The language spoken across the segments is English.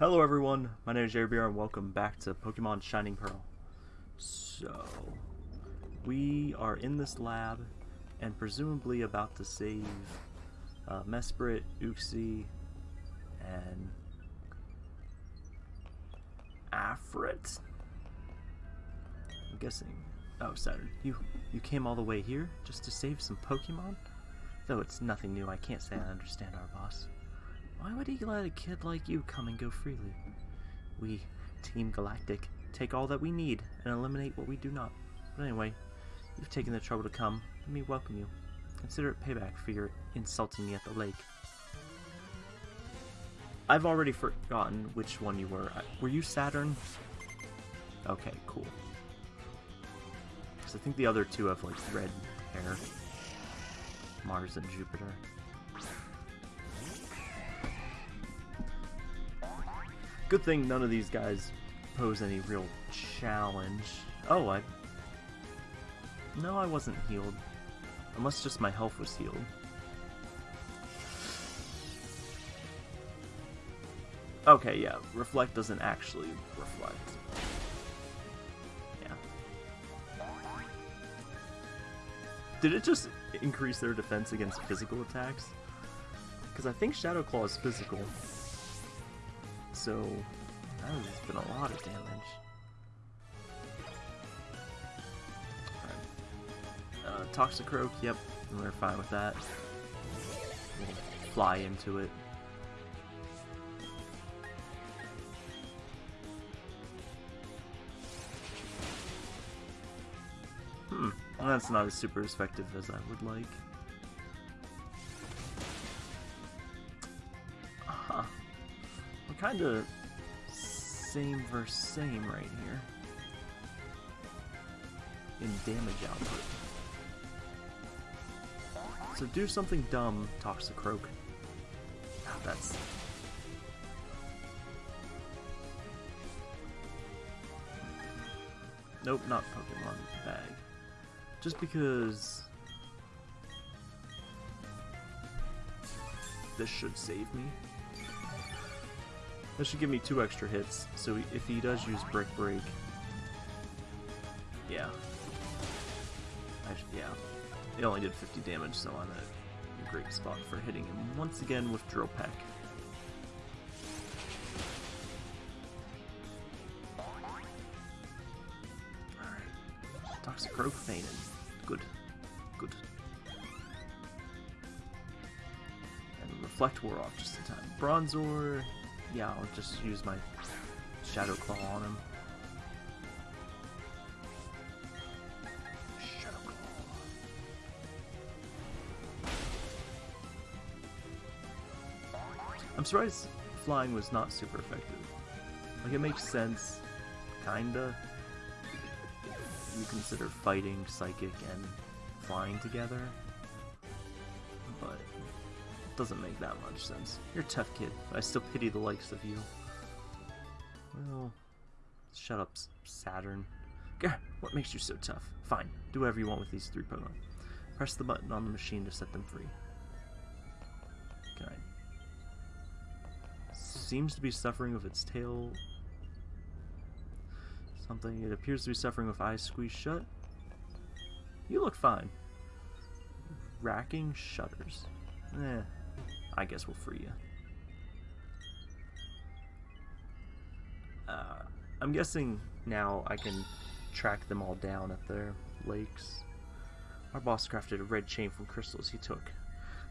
Hello everyone, my name is Jerry Beer and welcome back to Pokemon Shining Pearl. So, we are in this lab and presumably about to save uh, Mesprit, Uxie, and Afrit? I'm guessing. Oh, Saturn, you, you came all the way here just to save some Pokemon? Though it's nothing new, I can't say I understand our boss. Why would he let a kid like you come and go freely? We, Team Galactic, take all that we need and eliminate what we do not. But anyway, you've taken the trouble to come. Let me welcome you. Consider it payback for your insulting me at the lake. I've already forgotten which one you were. Were you Saturn? Okay, cool. Because I think the other two have like red hair. Mars and Jupiter. Good thing none of these guys pose any real challenge. Oh, I... No, I wasn't healed. Unless just my health was healed. Okay, yeah, Reflect doesn't actually reflect. Yeah. Did it just increase their defense against physical attacks? Because I think Shadow Claw is physical so that has been a lot of damage. Uh, Toxicroak, yep, we're fine with that. We'll fly into it. Hmm, that's not as super effective as I would like. Kind of same versus same right here in damage output. So do something dumb, Toxicroak. Ah, that's... Nope, not Pokemon Bag. Just because... This should save me. That should give me two extra hits, so if he does use Brick Break... Yeah. Should, yeah. It only did 50 damage, so I'm in a great spot for hitting him once again with Drill Peck. Alright. Toxicroak Fainin. Good. Good. And Reflect wore off just in time. Bronzor yeah, I'll just use my Shadow Claw on him. Shadow Claw. I'm surprised flying was not super effective. Like, it makes sense, kinda. You consider fighting, psychic, and flying together doesn't make that much sense. You're a tough kid, but I still pity the likes of you. Well, shut up, Saturn. Gah, what makes you so tough? Fine, do whatever you want with these three Pokemon. Press the button on the machine to set them free. Can. Seems to be suffering with its tail... Something. It appears to be suffering with eyes squeezed shut. You look fine. Racking shutters. Eh, I guess we'll free you. Uh, I'm guessing now I can track them all down at their lakes. Our boss crafted a red chain from crystals he took.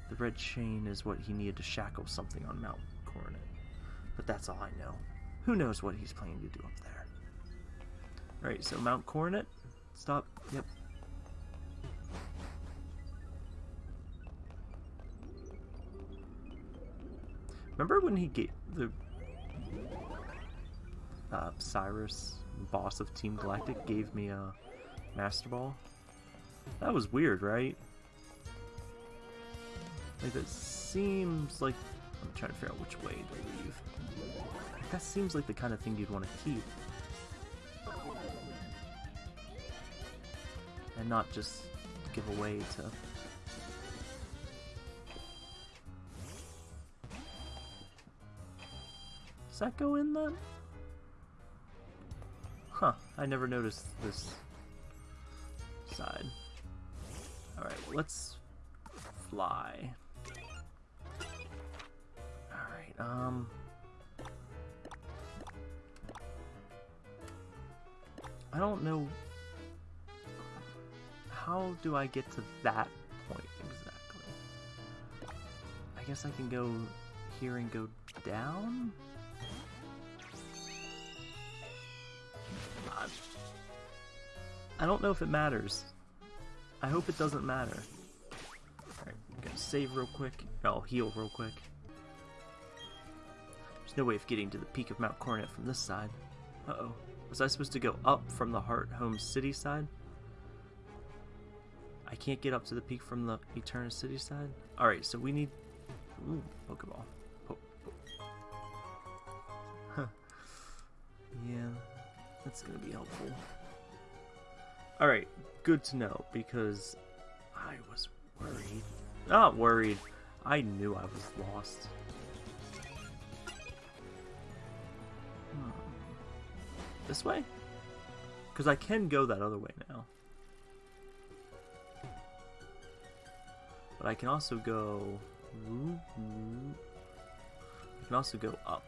The red chain is what he needed to shackle something on Mount Coronet. But that's all I know. Who knows what he's planning to do up there. Alright, so Mount Coronet. Stop. Yep, Remember when he gave the uh, Cyrus, boss of Team Galactic, gave me a Master Ball? That was weird, right? Like, that seems like... I'm trying to figure out which way to leave. That seems like the kind of thing you'd want to keep. And not just give away to that go in then? Huh, I never noticed this side. Alright, let's fly. Alright, um... I don't know... How do I get to that point exactly? I guess I can go here and go down? I don't know if it matters. I hope it doesn't matter. Alright, gonna save real quick. I'll heal real quick. There's no way of getting to the peak of Mount Coronet from this side. Uh-oh. Was I supposed to go up from the Hearthome City side? I can't get up to the peak from the Eterna City side? Alright, so we need... Ooh, Pokeball. Po po huh. Yeah, that's gonna be helpful. Alright, good to know, because I was worried. Not worried. I knew I was lost. Hmm. This way? Because I can go that other way now. But I can also go... I can also go up.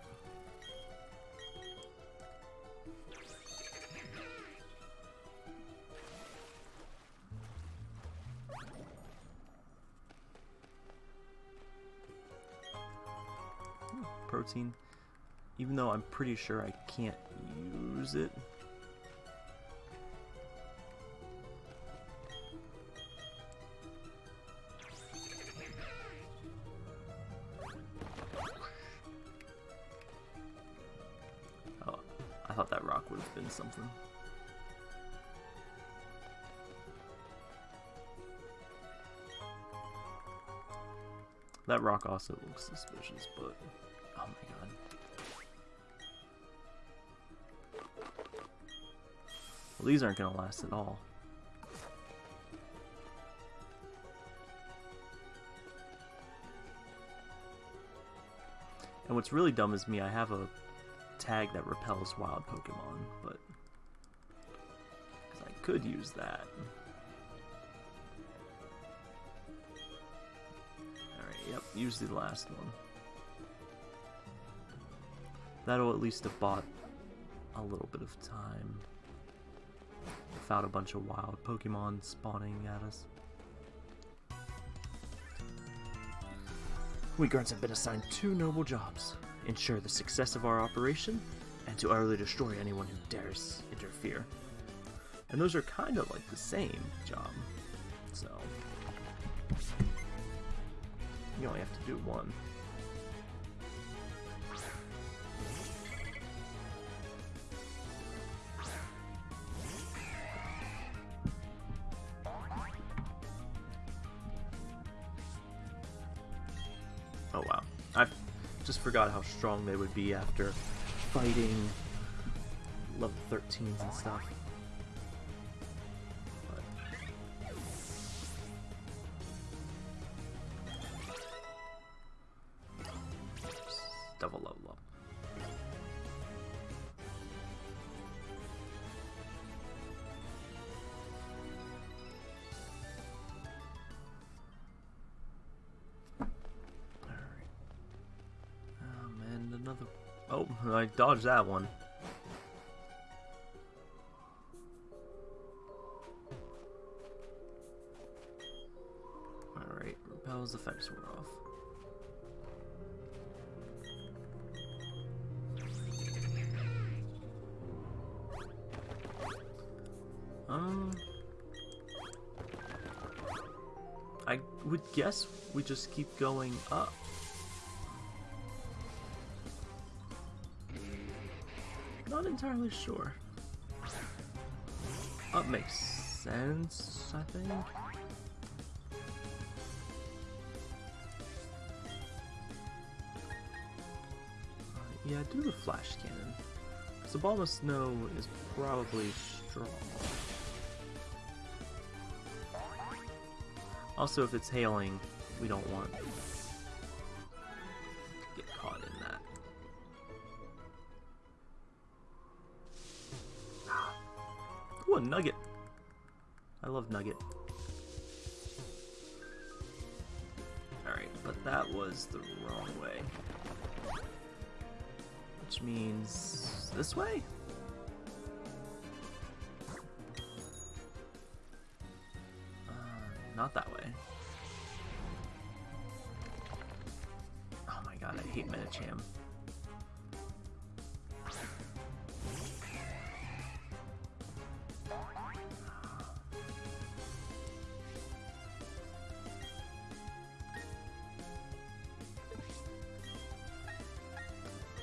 Protein, even though I'm pretty sure I can't use it. Oh, I thought that rock would have been something. That rock also looks suspicious, but... Oh my god. Well, these aren't going to last at all. And what's really dumb is me, I have a tag that repels wild Pokemon, but I could use that. Alright, yep, use the last one. That'll at least have bought a little bit of time without a bunch of wild Pokemon spawning at us. We grunts have been assigned two noble jobs. Ensure the success of our operation, and to utterly destroy anyone who dares interfere. And those are kind of like the same job, so... You only have to do one. Forgot how strong they would be after fighting level 13s and stuff. Dodged that one. Alright, repels fence wore off. Um... I would guess we just keep going up. Entirely sure. Up makes sense, I think. Uh, yeah, do the flash cannon. So Ball of Snow is probably strong. Also, if it's hailing, we don't want this way? Uh, not that way. Oh my god, I hate Medicham.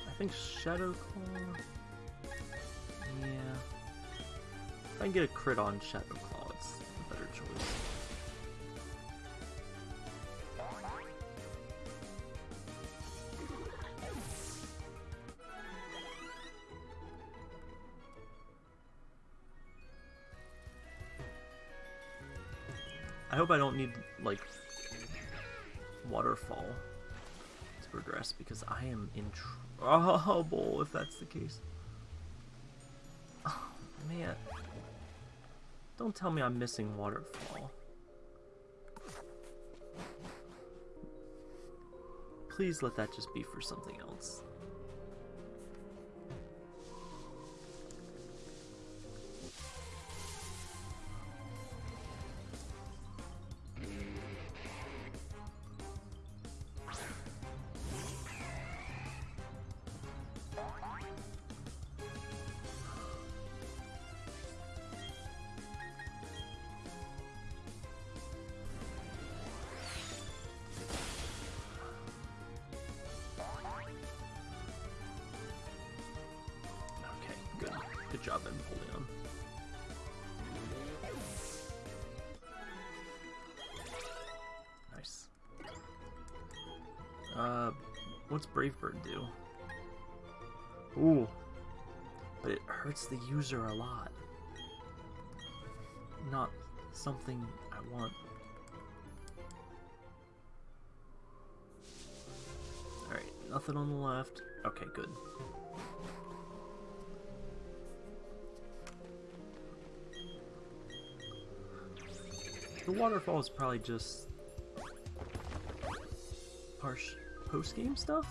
I think Shadow Claw. I can get a crit on Shadow Claw, it's a better choice. I hope I don't need, like, waterfall to progress because I am in trouble if that's the case. Oh, man. Don't tell me I'm missing waterfall. Please let that just be for something else. Good. Job, Empoleon. Nice. Uh, what's Brave Bird do? Ooh. But it hurts the user a lot. Not something I want. Alright, nothing on the left. Okay, good. The waterfall is probably just harsh post-game stuff.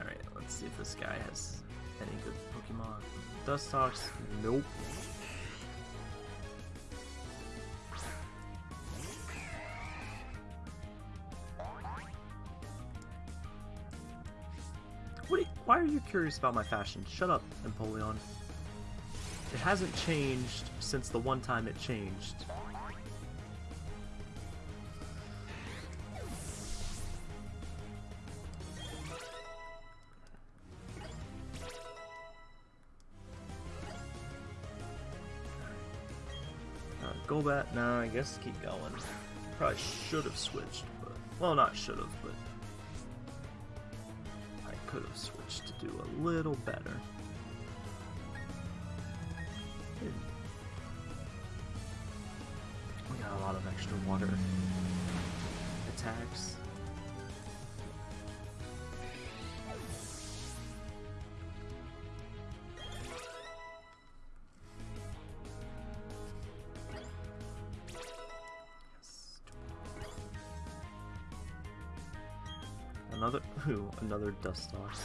Alright, let's see if this guy has any good Pokemon. Dustox, nope. Curious about my fashion? Shut up, Empoleon. It hasn't changed since the one time it changed. Uh, Golbat, nah, I guess keep going. Probably should have switched, but well, not should have, could have switched to do a little better. We got a lot of extra water attacks. Another Dustox.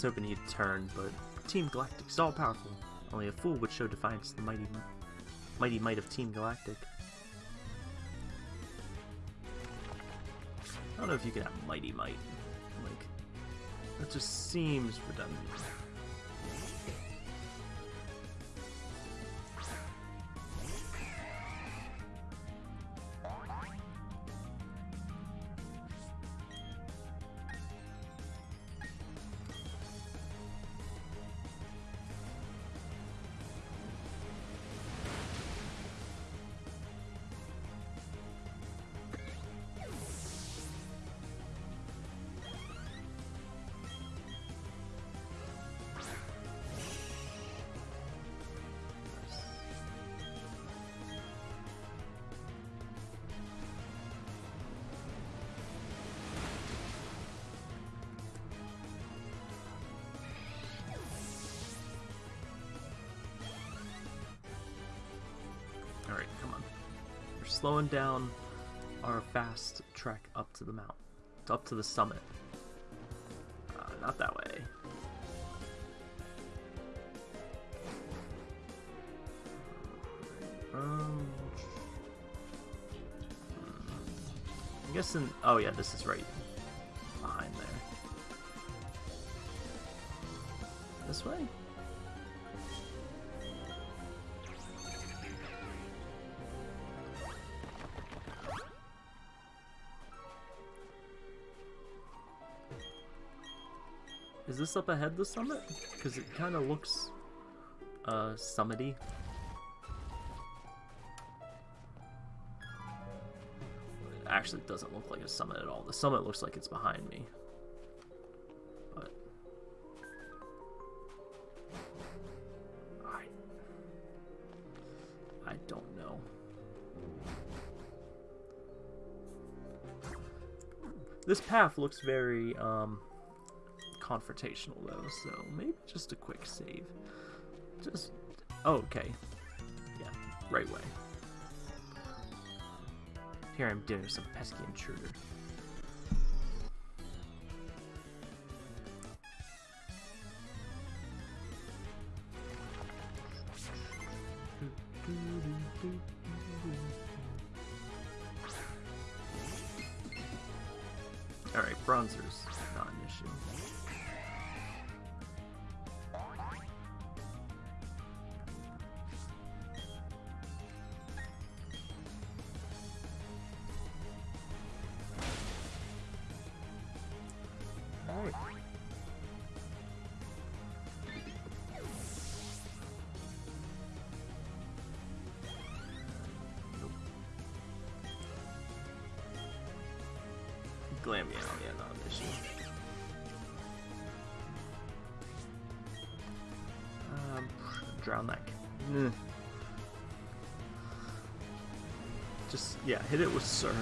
Was hoping he'd turn, but Team Galactic is all powerful. Only a fool would show defiance to the mighty, mighty might of Team Galactic. I don't know if you can have mighty might. Like, that just seems redundant. Slowing down our fast trek up to the mount, up to the summit. Uh, not that way. Um. I'm guessing. Oh yeah, this is right behind there. This way. This up ahead the summit? Because it kind of looks uh, summity. It actually, doesn't look like a summit at all. The summit looks like it's behind me. But... I... I don't know. This path looks very, um confrontational though, so maybe just a quick save. Just, oh, okay. Yeah, right way. Here I'm doing some pesky intruder. Glam, yeah, yeah, not an issue. Um, drown that. Mm. Just, yeah, hit it with surf.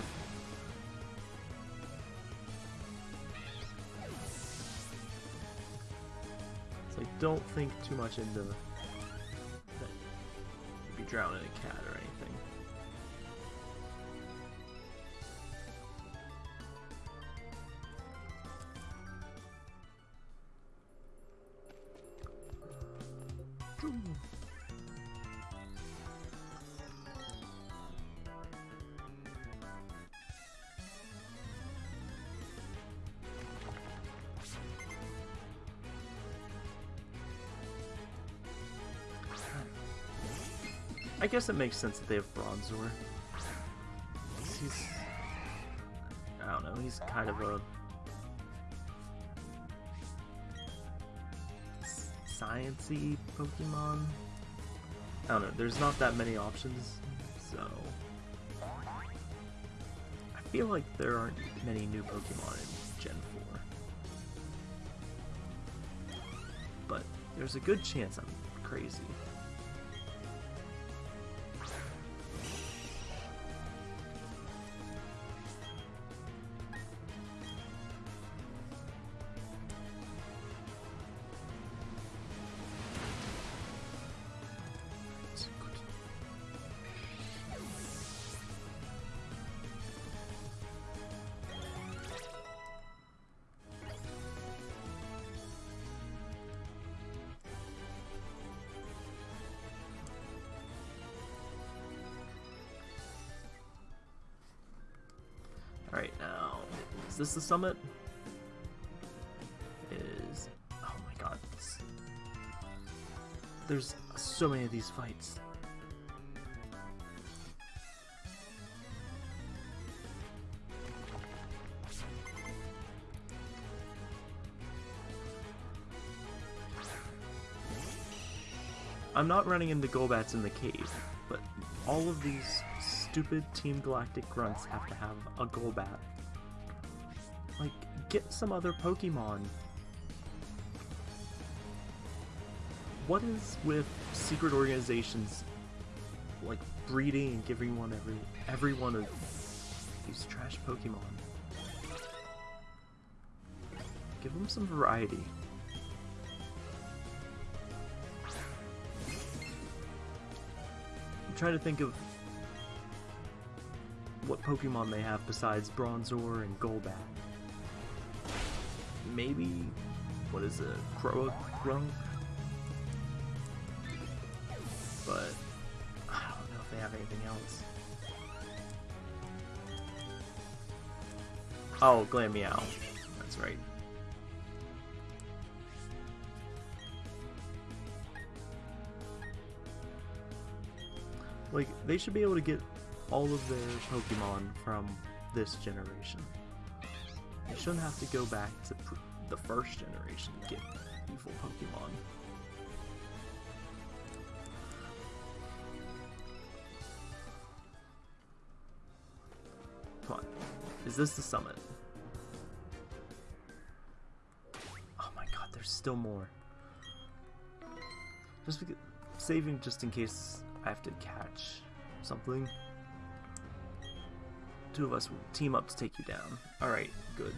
So don't think too much into. You'd be drowning a cat or anything. I guess it makes sense that they have Bronzor. He's... I don't know, he's kind of a... Sciencey Pokemon? I don't know, there's not that many options, so... I feel like there aren't many new Pokemon in Gen 4. But there's a good chance I'm crazy. This the summit? Is... Oh my god. There's so many of these fights. I'm not running into Golbats in the cave, but all of these stupid Team Galactic grunts have to have a Golbat. Get some other Pokemon. What is with secret organizations like breeding and giving one every everyone of these trash Pokemon? Give them some variety. I'm trying to think of what Pokemon they have besides Bronzor and Golbat. Maybe, what is it, Croagunk? But, I don't know if they have anything else. Oh, Glameow. That's right. Like, they should be able to get all of their Pokemon from this generation. They shouldn't have to go back to the first generation to get evil Pokemon. Come on. Is this the summit? Oh my god, there's still more. Just because, saving just in case I have to catch something. Two of us will team up to take you down. Alright, good.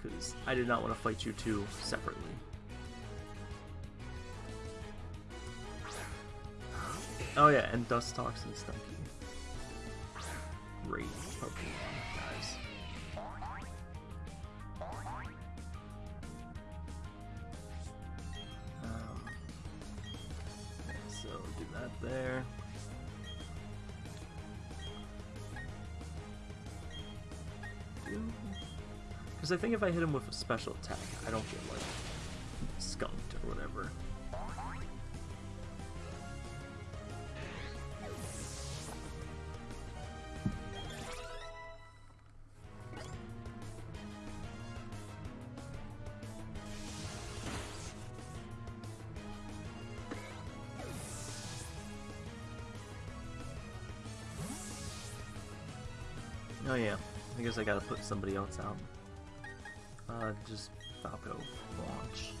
Because I did not want to fight you two separately. Oh yeah, and Dustox and Stunky. Great Pokemon, guys. Um, so do that there. Because I think if I hit him with a special attack, I don't get, like, skunked or whatever. Oh yeah, I guess I gotta put somebody else out. Uh, just Falco launch.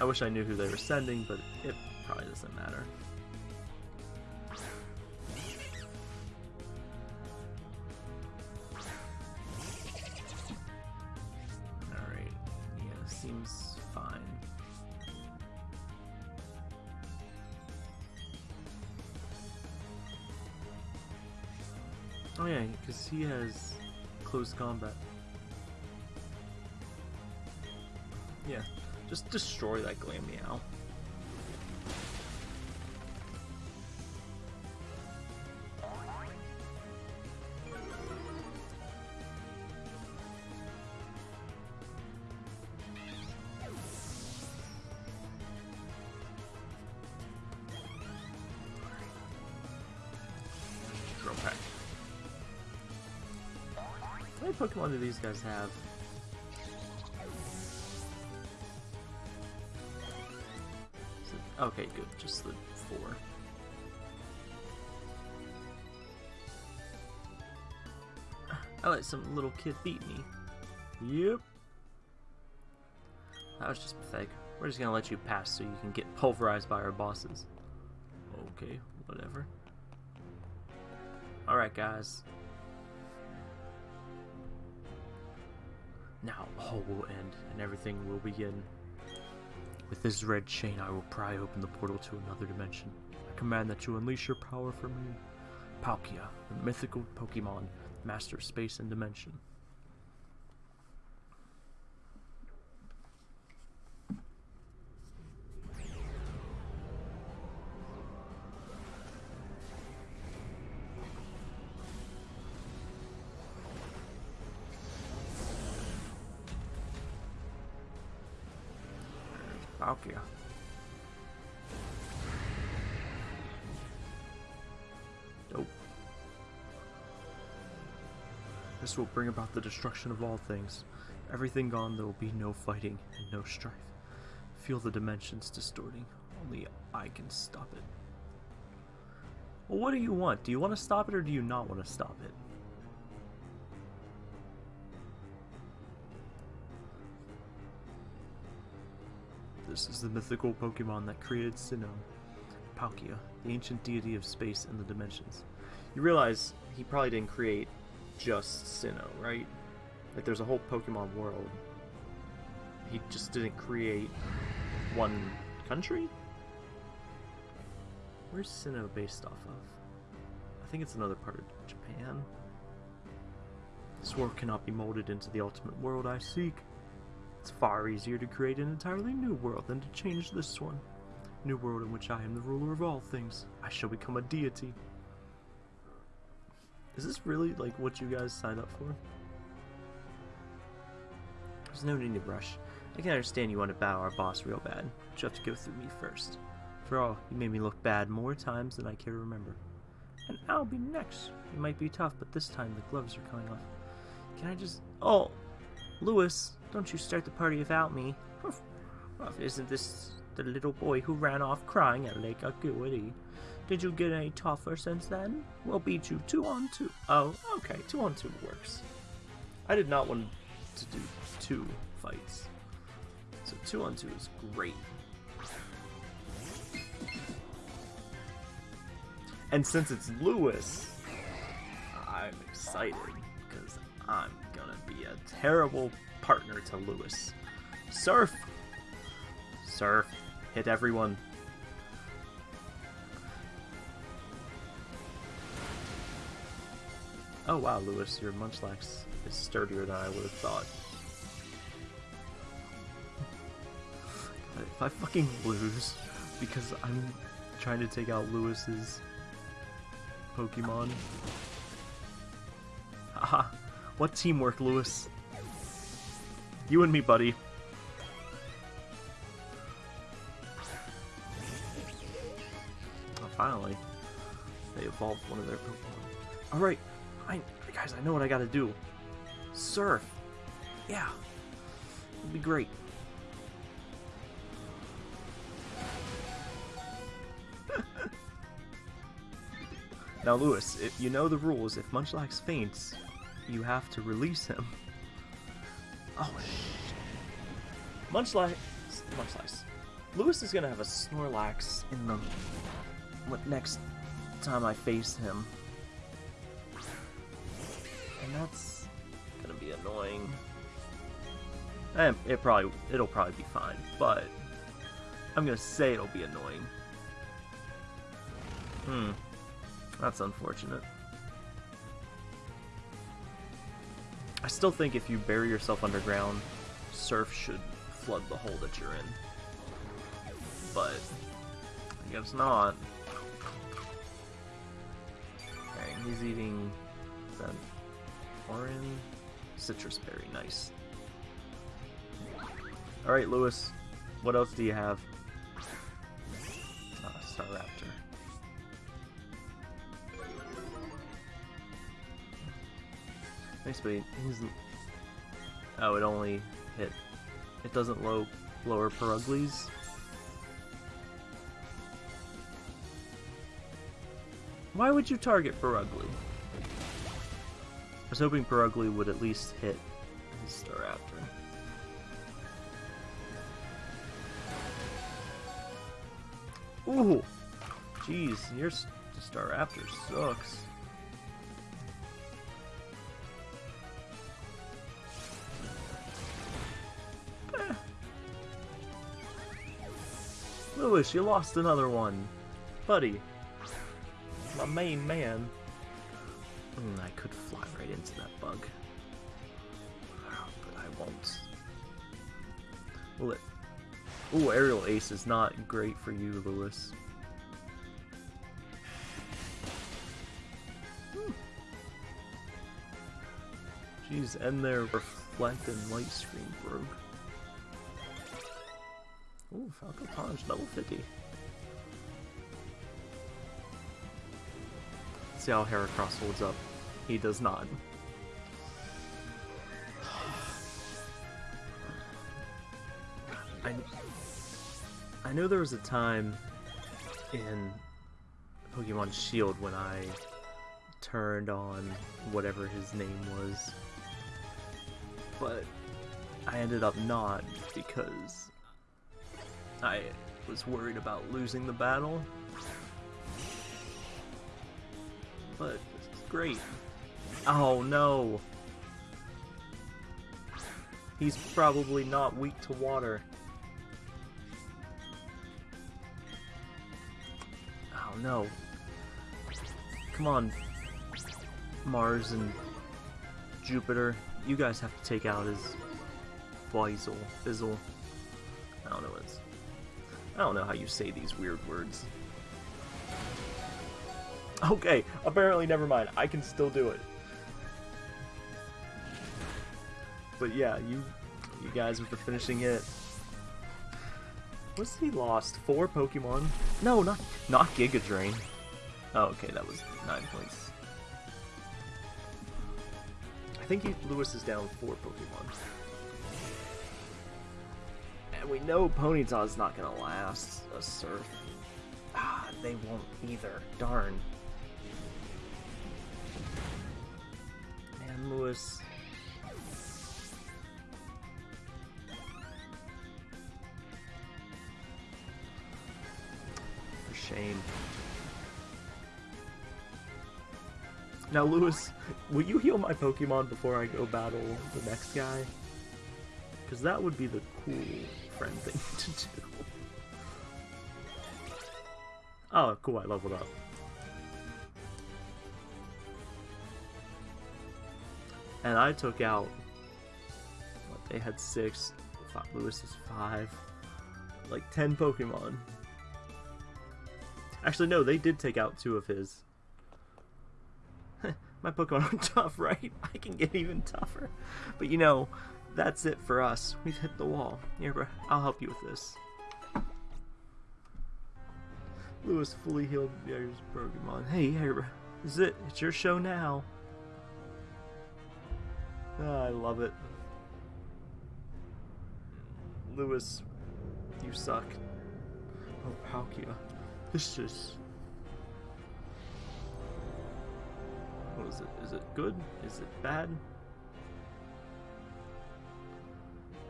I wish I knew who they were sending, but it probably doesn't matter. Alright, yeah, seems fine. Oh yeah, because he has close combat. Yeah, just destroy that. How many Pokemon do these guys have? Okay, good. Just the four. I let some little kid beat me. Yep. That was just pathetic. We're just gonna let you pass so you can get pulverized by our bosses. Okay, whatever. Alright, guys. Now all will end, and everything will begin. With this red chain, I will pry open the portal to another dimension. I command that you unleash your power for me. Palkia, the mythical Pokemon, master of space and dimension. Will bring about the destruction of all things. Everything gone, there will be no fighting and no strife. Feel the dimensions distorting. Only I can stop it. Well, what do you want? Do you want to stop it or do you not want to stop it? This is the mythical Pokemon that created Sinnoh. Palkia, the ancient deity of space and the dimensions. You realize he probably didn't create just Sinnoh, right? Like there's a whole Pokemon world. He just didn't create one country? Where's Sinnoh based off of? I think it's another part of Japan. This world cannot be molded into the ultimate world I seek. It's far easier to create an entirely new world than to change this one. New world in which I am the ruler of all things. I shall become a deity. Is this really like what you guys signed up for? There's no need to rush. I can understand you want to bow our boss real bad, but you have to go through me first. For all, you made me look bad more times than I care to remember. And I'll be next. It might be tough, but this time the gloves are coming off. Can I just... Oh! Lewis, don't you start the party without me. Isn't this the little boy who ran off crying at Lake Acuity? Did you get any tougher since then? We'll beat you two on two. Oh, okay, two on two works. I did not want to do two fights. So two on two is great. And since it's Lewis, I'm excited because I'm gonna be a terrible partner to Lewis. Surf! Surf. Hit everyone. Oh wow, Lewis, your Munchlax is sturdier than I would have thought. If I fucking lose because I'm trying to take out Lewis's Pokemon. Haha, what teamwork, Lewis? You and me, buddy. Oh, finally. They evolved one of their Pokemon. Alright, I guys, I know what I gotta do. Surf. Yeah. It'd be great. now, Lewis, if you know the rules, if Munchlax faints, you have to release him. Oh, shit. Munchlax... Munchlax. Lewis is gonna have a Snorlax in the... What next time I face him. That's gonna be annoying. And eh, it probably it'll probably be fine, but I'm gonna say it'll be annoying. Hmm. That's unfortunate. I still think if you bury yourself underground, Surf should flood the hole that you're in. But I guess not. Okay, he's eating that Orange citrus berry, nice. Alright, Lewis. What else do you have? Uh, Staraptor. Nice, but he's... Oh, it only hit... It doesn't low, lower Purugly's? Why would you target Purugly? Was hoping Purugly would at least hit his Staraptor. Ooh! Jeez, your Staraptor sucks. Eh. Lewis, you lost another one. Buddy. My main man. Mm, I could fly right into that bug. But I won't. Will it... Ooh, Aerial Ace is not great for you, Lewis. Hmm. Jeez, and their Reflect and Light Screen broke. Ooh, Falco Punch, level 50. See how Heracross holds up. He does not. I, I know there was a time in Pokemon Shield when I turned on whatever his name was, but I ended up not because I was worried about losing the battle but it's great. Oh no! He's probably not weak to water. Oh no. Come on, Mars and Jupiter. You guys have to take out his Fizzle. Fizzle. I don't know what it's. I don't know how you say these weird words. Okay, apparently never mind. I can still do it. But yeah, you you guys with the finishing hit. What's he lost? Four Pokemon? No, not not Giga Drain. Oh, okay, that was nine points. I think he, Lewis is down four Pokemon. And we know Ponyta's not gonna last a Surf. Ah, they won't either. Darn. Lewis. For shame. Now, Lewis, will you heal my Pokemon before I go battle the next guy? Because that would be the cool friend thing to do. Oh, cool, I leveled up. And I took out... What, they had six. Five, Lewis is five. Like, ten Pokemon. Actually, no, they did take out two of his. My Pokemon are tough, right? I can get even tougher. But you know, that's it for us. We've hit the wall. Here, bro, I'll help you with this. Lewis fully healed Pokemon. Hey, bro. This is it. It's your show now. Oh, I love it. Lewis, you suck. Oh, Palkia. This is... What is it? Is it good? Is it bad?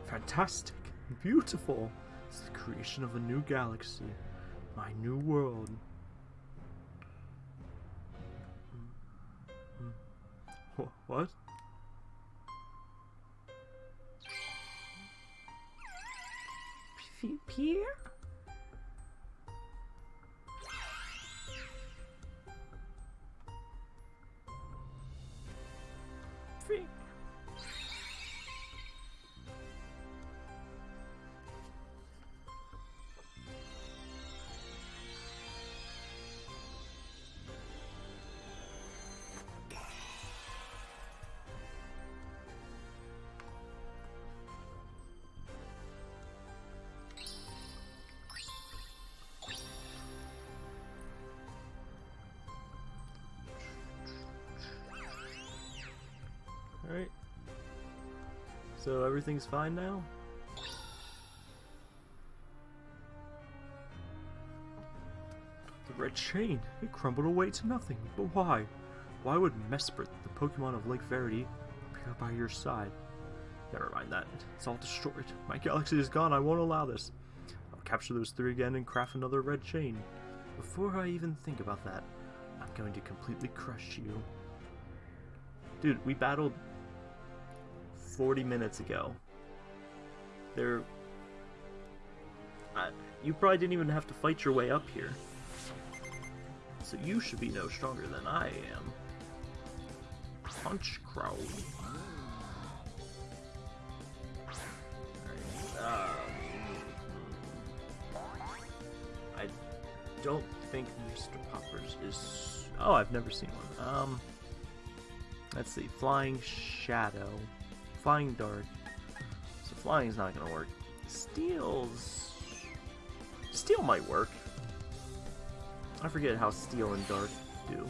Fantastic. Beautiful. It's the creation of a new galaxy. My new world. Hmm. Hmm. What? Pierre? So everything's fine now? The red chain! It crumbled away to nothing. But why? Why would Mesprit, the Pokemon of Lake Verity, appear by your side? Never mind that. It's all destroyed. My galaxy is gone. I won't allow this. I'll capture those three again and craft another red chain. Before I even think about that, I'm going to completely crush you. Dude, we battled 40 minutes ago. There. I, you probably didn't even have to fight your way up here. So you should be no stronger than I am. Honchkrow. Um, I don't think Mr. Poppers is. Oh, I've never seen one. Um, let's see. Flying Shadow. Flying Dart. So flying's not gonna work. Steel's... Steel might work. I forget how Steel and Dark do.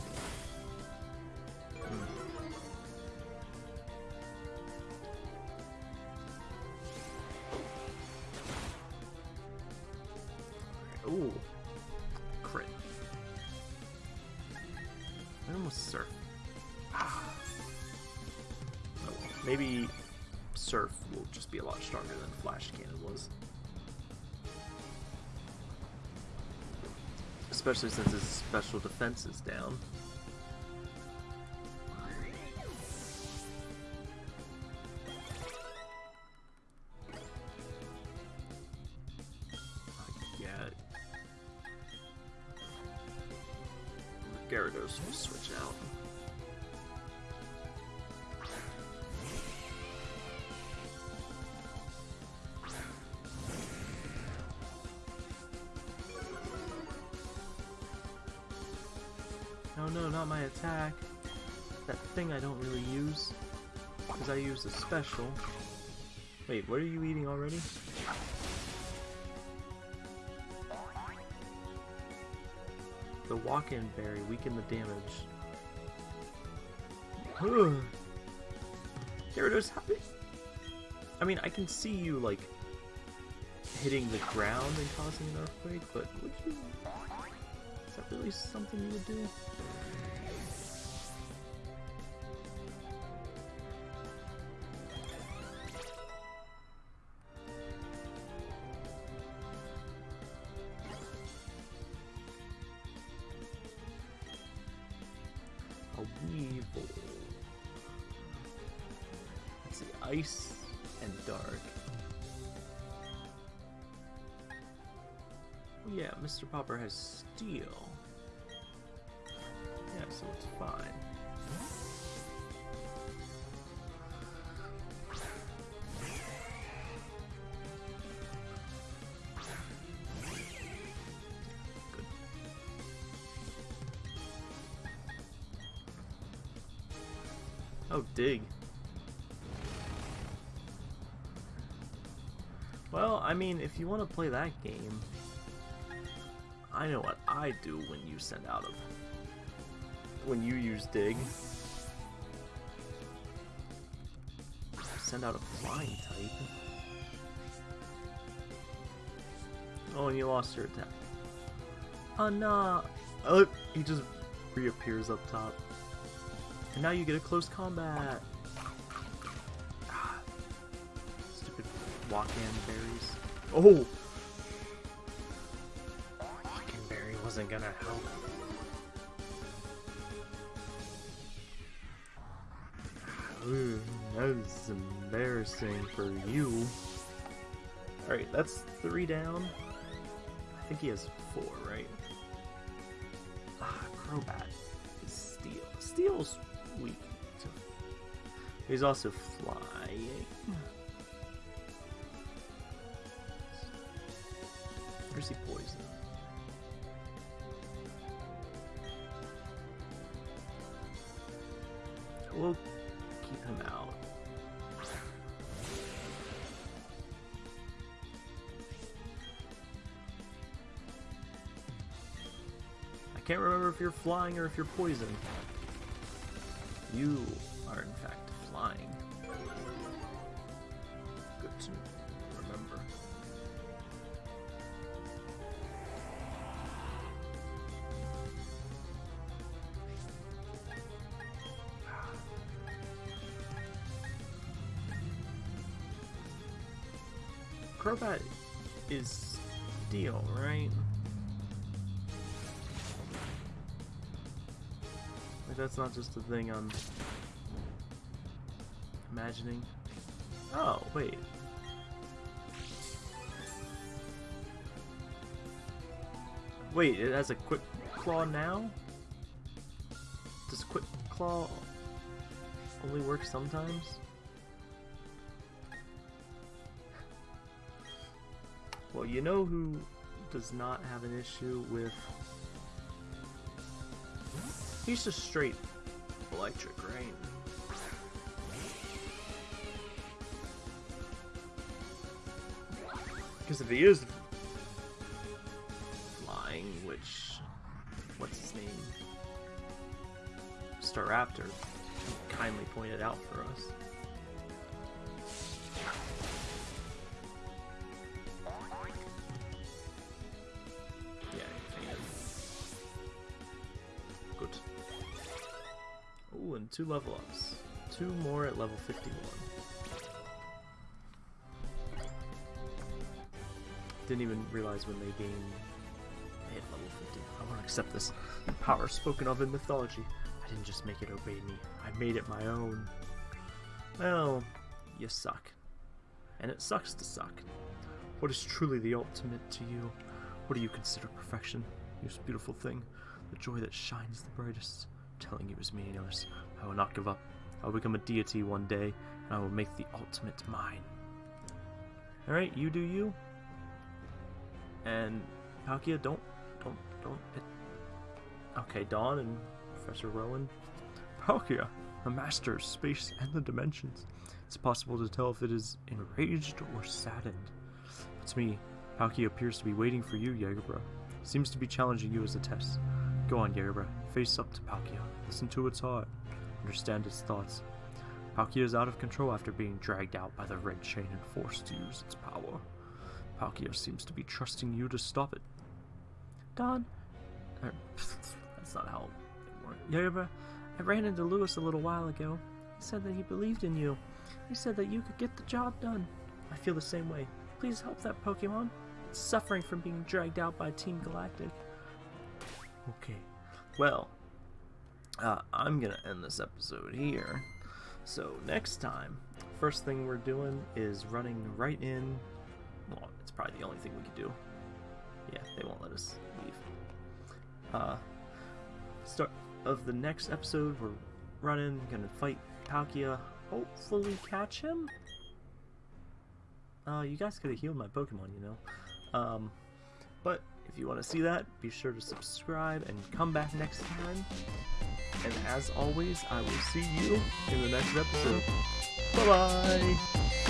Especially since his special defense is down. I don't really use. Because I use a special. Wait, what are you eating already? The Wacan berry weaken the damage. Gyarados, did... I mean, I can see you, like, hitting the ground and causing an earthquake, but would you... Is that really something you would do? Has steel. Yeah, so it's fine. Oh, dig. Well, I mean, if you want to play that game, I know what I do when you send out a... When you use dig. Send out a flying type. Oh, and you lost your attack. Oh, no. Oh, he just reappears up top. And now you get a close combat. Ah, Stupid Wacan berries. Oh! Wasn't gonna help. Ooh, that was embarrassing for you. Alright, that's three down. I think he has four, right? Ah, Crobat is steel. Steel's weak. He's also flying. Where's he poison? Can't remember if you're flying or if you're poison. You are in fact flying. Good to remember. Crobat is steel, right? That's not just a thing I'm imagining. Oh, wait. Wait, it has a quick claw now? Does quick claw only work sometimes? Well, you know who does not have an issue with. He's just straight electric, right? Because if he is flying, which. What's his name? Staraptor kindly pointed out for us. Two level ups. Two more at level 51. Didn't even realize when they they hit level 50. I want to accept this power spoken of in mythology. I didn't just make it obey me. I made it my own. Well, you suck. And it sucks to suck. What is truly the ultimate to you? What do you consider perfection? You beautiful thing. the joy that shines the brightest. Telling you is meaningless. I will not give up. I will become a deity one day, and I will make the ultimate mine. Alright, you do you. And Palkia, don't, don't, don't. Okay, Dawn and Professor Rowan. Palkia, a master of space and the dimensions. It's possible to tell if it is enraged or saddened. But to me, Palkia appears to be waiting for you, Jagerbra. Seems to be challenging you as a test. Go on, Jagerbra. Face up to Palkia. Listen to its heart. Understand its thoughts. Palkia is out of control after being dragged out by the red chain and forced to use its power. Palkia seems to be trusting you to stop it. Don, er, that's not how it works. I ran into Lewis a little while ago. He said that he believed in you. He said that you could get the job done. I feel the same way. Please help that Pokemon. It's suffering from being dragged out by Team Galactic. Okay. Well, uh, I'm gonna end this episode here. So next time, first thing we're doing is running right in. Well, it's probably the only thing we could do. Yeah, they won't let us leave. Uh, start of the next episode, we're running, gonna fight Palkia, hopefully catch him. Uh, you guys could have healed my Pokemon, you know. Um, but if you want to see that, be sure to subscribe and come back next time. And as always, I will see you in the next episode. Bye-bye!